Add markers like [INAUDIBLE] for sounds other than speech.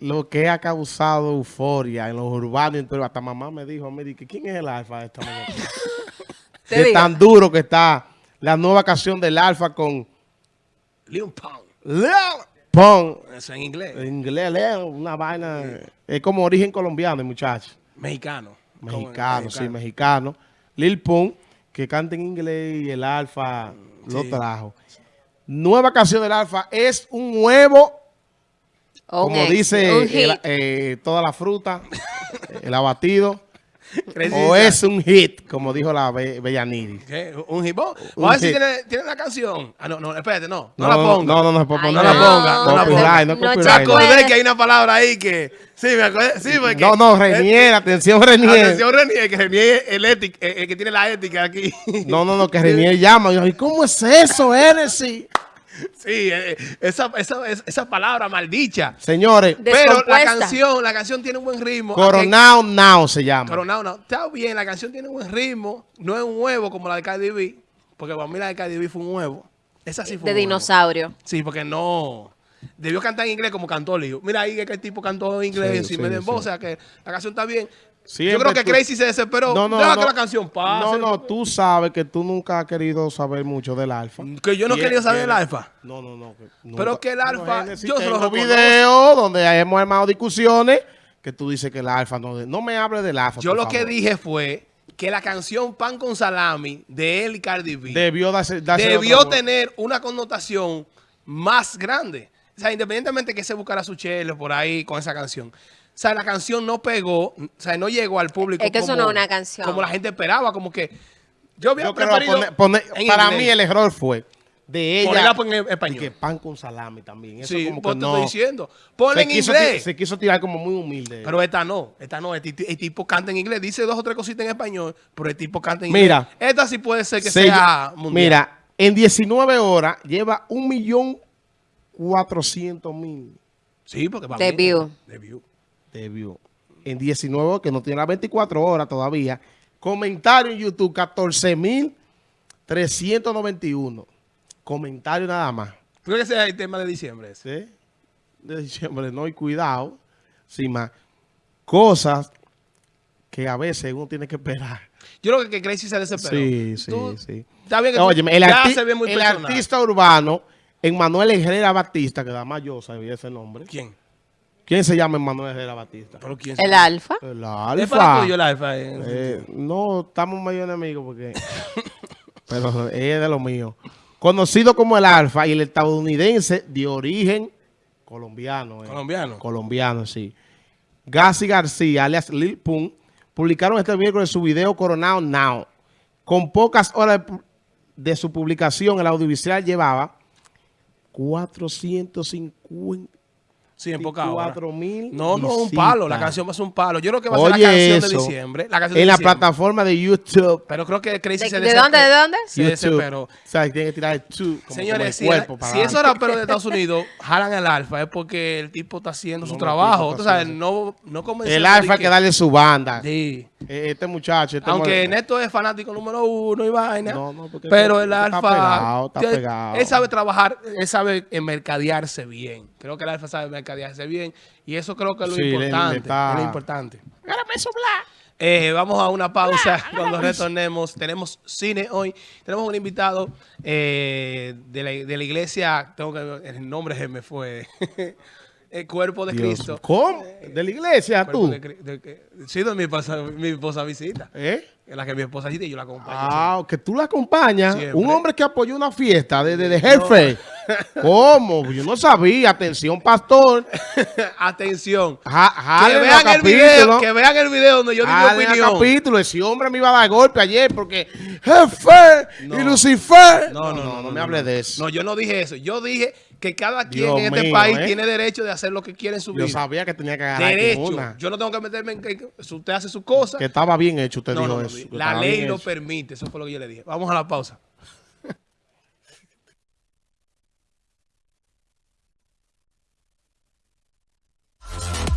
lo que ha causado euforia en los urbanos, pero hasta mamá me dijo, me dijo, ¿quién es el alfa de esta mañana? [LAUGHS] Digo. tan duro que está la nueva canción del alfa con Leon Pound. Lil Pump. Eso en inglés. En inglés, Lil, una vaina, es como origen colombiano, el muchacho. Mexicano. Mexicano, sí, mexicano. Lil Pump, que canta en inglés y el alfa lo trajo. Nueva canción del alfa es un huevo Un como ex- dice el- hit. eh, toda la fruta, el abatido, o es un hit, como dijo la Be Bellanidis. ¿Un? Un Vamos a ver si hit. tiene, tiene la canción. Ah, no, no, espérate, no. No, No, la no, ponga. no, no, no Ay, poner. no la ponga, no la no ponga. No, copyright. Chaco, acordé que hay una palabra ahí que... Sí, me acordé. Sí, porque... No, no, Renier, atención Renier. Atención, Renier, que Renier es el, étic- el, el que tiene la ética aquí. No, no, no, que [LAUGHS] Renier llama. Y yo, ¿y cómo es eso, Hennessy? Sí, eh, esa, esa, esa, esa palabra maldicha. Señores, De- Pero la canción, la canción tiene un buen ritmo. Coronado Now se llama. Coronado, no. Está bien, la canción tiene un buen ritmo. No es un huevo como la de Cardi B. Porque para mí la de Cardi B fue un huevo. Esa sí fue de un huevo. dinosaurio. Sí, porque no... Debió cantar en inglés como cantó Leo. Mira ahí que el tipo cantó en inglés Sí, sin sí, medio en voz. O sea que la canción está bien. Siempre Yo creo que tú- Crazy se desesperó. No, no, Deja no. que la canción pase. No, no, tú sabes que tú nunca has querido saber mucho del alfa. Que yo no quería saber del alfa. No, no, no. que Pero que el alfa, Hennessy, yo tengo videos donde hemos armado discusiones que tú dices que el alfa no... No me hables del alfa, Yo lo que dije fue que la canción Pan con Salami de él y Cardi B Debió darse... darse debió tener una connotación más grande. O sea, independientemente que se buscara su chelo por ahí con esa canción. O sea, la canción no pegó, o sea, no llegó al público Es que eso como, no es una canción. como la gente esperaba, como que yo había Yo creo preferido poner- poner- en para inglés. mí el error fue de ella... Ponerla en y español. que pan con salami también. Eso Sí, como que te no... estoy diciendo. Ponla en quiso, inglés. se quiso tirar como muy humilde. Pero esta no, esta no. El tipo canta en inglés, dice dos o tres cositas en español, pero el tipo canta en inglés. Mira. Esta sí puede ser que Se- sea mundial. Mira, en 19 horas lleva un millón cuatrocientos mil Sí, porque va De view. De view. de view. En 19 horas, que no tiene las 24 horas todavía. Comentario en YouTube, 14 mil 391. Comentario nada más. Creo que ese es el tema de diciembre. ese. ¿Sí? De diciembre, no hay cuidado. Sin más. Cosas que a veces uno tiene que esperar. Yo creo que Crazy se desesperó. Sí, sí, Tú- sí. Está bien que tú- Óyeme, el, ya arti- se ve muy el artista urbano, Emmanuel Herrera Batista, que da más yo sabía ese nombre. ¿Quién? ¿Quién se llama Emmanuel Herrera Batista? ¿Pero quién? El alfa. El ¿Es para alfa. tuyo el alfa? eh? Eh, no, estamos medio enemigos porque... [LAUGHS] pero es de lo mío. Conocido como el alfa y el estadounidense de origen colombiano. eh. Colombiano. Colombiano, sí. Gassi García, alias Lil Pump, publicaron este miércoles su video Coronado Now. Con pocas horas de su publicación, el audiovisual llevaba 450 Sí, en poca hora. 24 mil No, no, un palo. La canción va a ser un palo. Yo creo que va a ser Oye, la canción eso, de diciembre. La canción de en la diciembre. plataforma de YouTube. Pero creo que Crazy ¿De, se de dónde? ¿De dónde? Se YouTube. desesperó. O sea, tiene que tirar el two, como, Señores, como el si, cuerpo el- para si adelante. esos raperos de Estados [LAUGHS] Unidos jalan al alfa es porque el tipo está haciendo su No, no, trabajo. el sabes, haciendo- no, no El de alfa hay que darle su banda. Sí. Eh, Este muchacho. Este Aunque moreno. Neto es fanático número uno y vaina. No, no, porque pero está- el está alfa. pegado, está tiene- pegado. Él sabe trabajar, él sabe mercadearse bien. Creo que el alfa sabe mercadearse bien. Y eso creo que es lo Sí, le- le importante. Es lo importante. Eh, vamos a una pausa. Cuando retornemos, tenemos cine hoy. Tenemos un invitado eh, de, la, de la iglesia. Tengo que, el nombre se me fue. [LAUGHS] el cuerpo de Dios, Cristo. ¿Cómo? ¿De la iglesia tú? de de que- sí, donde mi esposa, mi esposa visita. ¿Eh? En la que mi esposa visita y yo la acompaño. Ah, que tú la acompañas. Siempre. Un hombre que apoyó una fiesta de, de, de jefe. [LAUGHS] ¿Cómo? Yo no sabía. Atención, pastor. [LAUGHS] Atención. Ja, Que vean el video, que vean el video donde yo di mi opinión. capítulo. Ese hombre me iba a dar golpe ayer porque jefe No. y Lucifer. No, no, no, no, me hable de eso. No, yo no dije eso. Yo dije que cada quien Dios en este mío, país ¿eh? tiene derecho de hacer lo que quiere en su Yo vida. sabía que tenía que agarrar Derecho. una. Yo no tengo que meterme en que usted hace su cosa. Que estaba bien hecho, usted No, dijo no, no, eso. la ley lo hecho. permite. Eso fue lo que yo le dije. Vamos a la pausa. [LAUGHS]